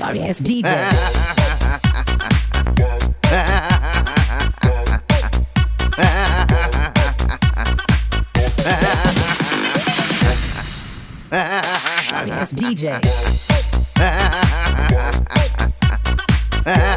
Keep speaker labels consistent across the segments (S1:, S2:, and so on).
S1: sorry ass DJ. sorry ass DJ. Ha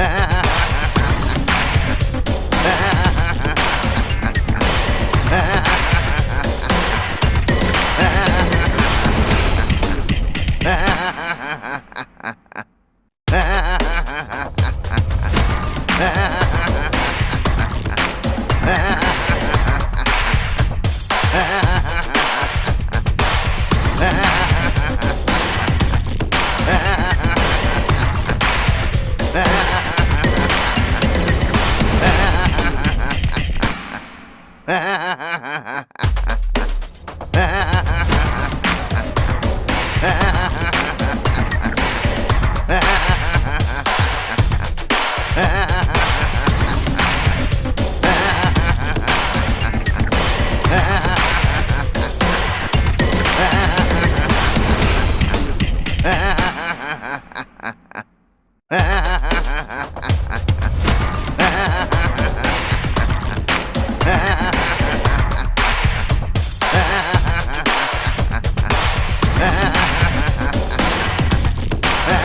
S1: Ah! Ha ha ha ha